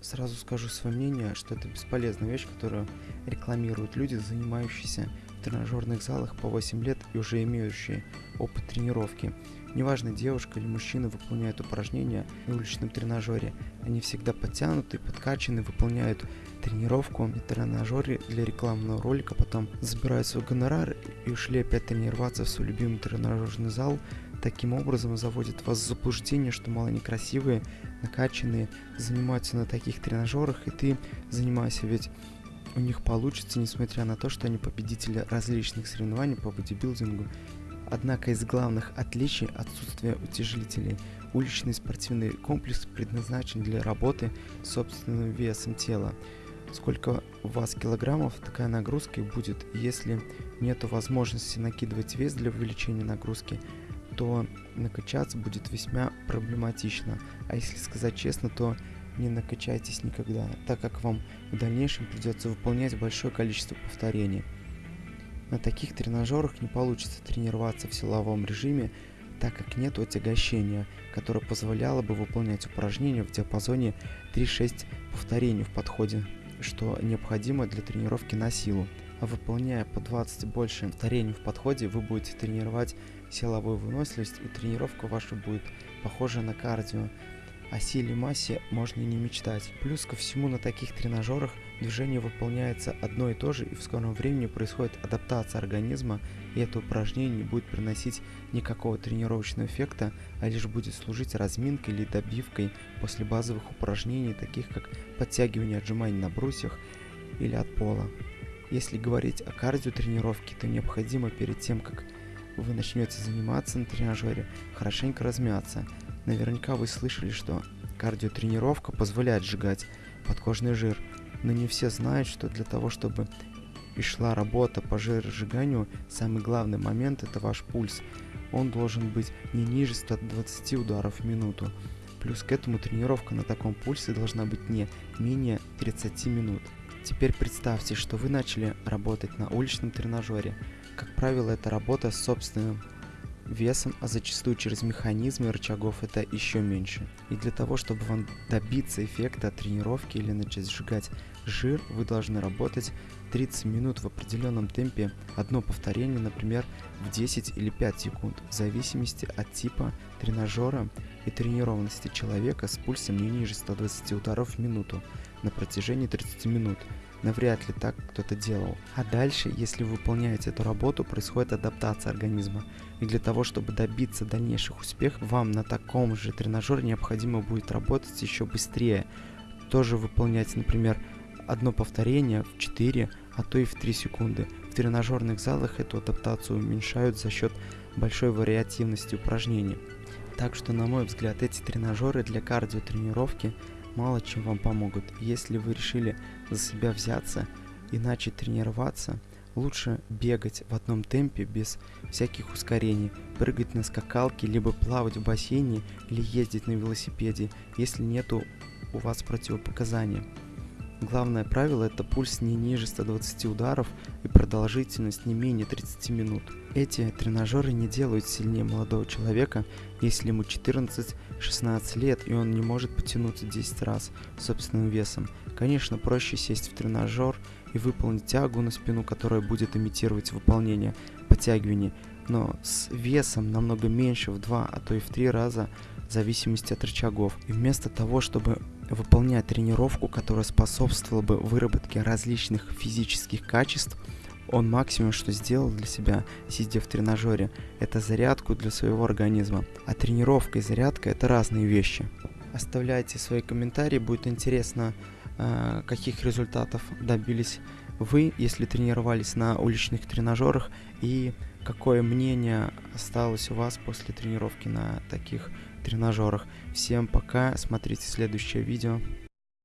Сразу скажу свое мнение, что это бесполезная вещь, которую рекламируют люди, занимающиеся в тренажерных залах по 8 лет и уже имеющие опыт тренировки. Неважно, девушка или мужчина выполняют упражнения на уличном тренажере. Они всегда подтянуты, подкачаны, выполняют тренировку на тренажере для рекламного ролика, потом забирают свой гонорар и ушли опять тренироваться в свой любимый тренажерный зал. Таким образом заводит вас в заблуждение, что мало некрасивые, накачанные занимаются на таких тренажерах, и ты занимайся, ведь у них получится, несмотря на то, что они победители различных соревнований по бодибилдингу Однако из главных отличий отсутствие утяжелителей. Уличный спортивный комплекс предназначен для работы с собственным весом тела. Сколько у вас килограммов, такая нагрузка и будет. Если нет возможности накидывать вес для увеличения нагрузки, то накачаться будет весьма проблематично. А если сказать честно, то не накачайтесь никогда, так как вам в дальнейшем придется выполнять большое количество повторений. На таких тренажерах не получится тренироваться в силовом режиме, так как нет отягощения, которое позволяло бы выполнять упражнения в диапазоне 3-6 повторений в подходе, что необходимо для тренировки на силу. Выполняя по 20 больше повторений в подходе, вы будете тренировать силовую выносливость и тренировка ваша будет похожа на кардио, о силе массе можно и не мечтать. Плюс ко всему на таких тренажерах движение выполняется одно и то же и в скором времени происходит адаптация организма и это упражнение не будет приносить никакого тренировочного эффекта, а лишь будет служить разминкой или добивкой после базовых упражнений, таких как подтягивание отжиманий на брусьях или от пола. Если говорить о кардиотренировке, то необходимо перед тем, как вы начнете заниматься на тренажере, хорошенько размяться – Наверняка вы слышали, что кардиотренировка позволяет сжигать подкожный жир, но не все знают, что для того, чтобы и шла работа по жиросжиганию, самый главный момент это ваш пульс. Он должен быть не ниже 120 ударов в минуту. Плюс к этому тренировка на таком пульсе должна быть не менее 30 минут. Теперь представьте, что вы начали работать на уличном тренажере. Как правило, это работа с собственным весом, а зачастую через механизмы рычагов это еще меньше. И для того, чтобы вам добиться эффекта от тренировки или начать сжигать жир, вы должны работать 30 минут в определенном темпе, одно повторение, например, в 10 или 5 секунд, в зависимости от типа тренажера и тренированности человека с пульсом не ниже 120 ударов в минуту на протяжении 30 минут навряд ли так кто-то делал. А дальше, если вы выполняете эту работу, происходит адаптация организма. И для того, чтобы добиться дальнейших успехов, вам на таком же тренажере необходимо будет работать еще быстрее. Тоже выполнять, например, одно повторение в 4, а то и в 3 секунды. В тренажерных залах эту адаптацию уменьшают за счет большой вариативности упражнений. Так что, на мой взгляд, эти тренажеры для кардиотренировки мало чем вам помогут. Если вы решили за себя взяться и начать тренироваться, лучше бегать в одном темпе без всяких ускорений, прыгать на скакалке, либо плавать в бассейне или ездить на велосипеде, если нету у вас противопоказания. Главное правило это пульс не ниже 120 ударов и продолжительность не менее 30 минут. Эти тренажеры не делают сильнее молодого человека, если ему 14-16 лет и он не может потянуться 10 раз собственным весом. Конечно, проще сесть в тренажер и выполнить тягу на спину, которая будет имитировать выполнение подтягиваний, но с весом намного меньше в 2, а то и в 3 раза в зависимости от рычагов. И вместо того, чтобы выполняя тренировку, которая способствовала бы выработке различных физических качеств, он максимум, что сделал для себя, сидя в тренажере, это зарядку для своего организма. А тренировка и зарядка это разные вещи. Оставляйте свои комментарии, будет интересно, э, каких результатов добились вы, если тренировались на уличных тренажерах, и какое мнение осталось у вас после тренировки на таких тренажерах. Всем пока, смотрите следующее видео.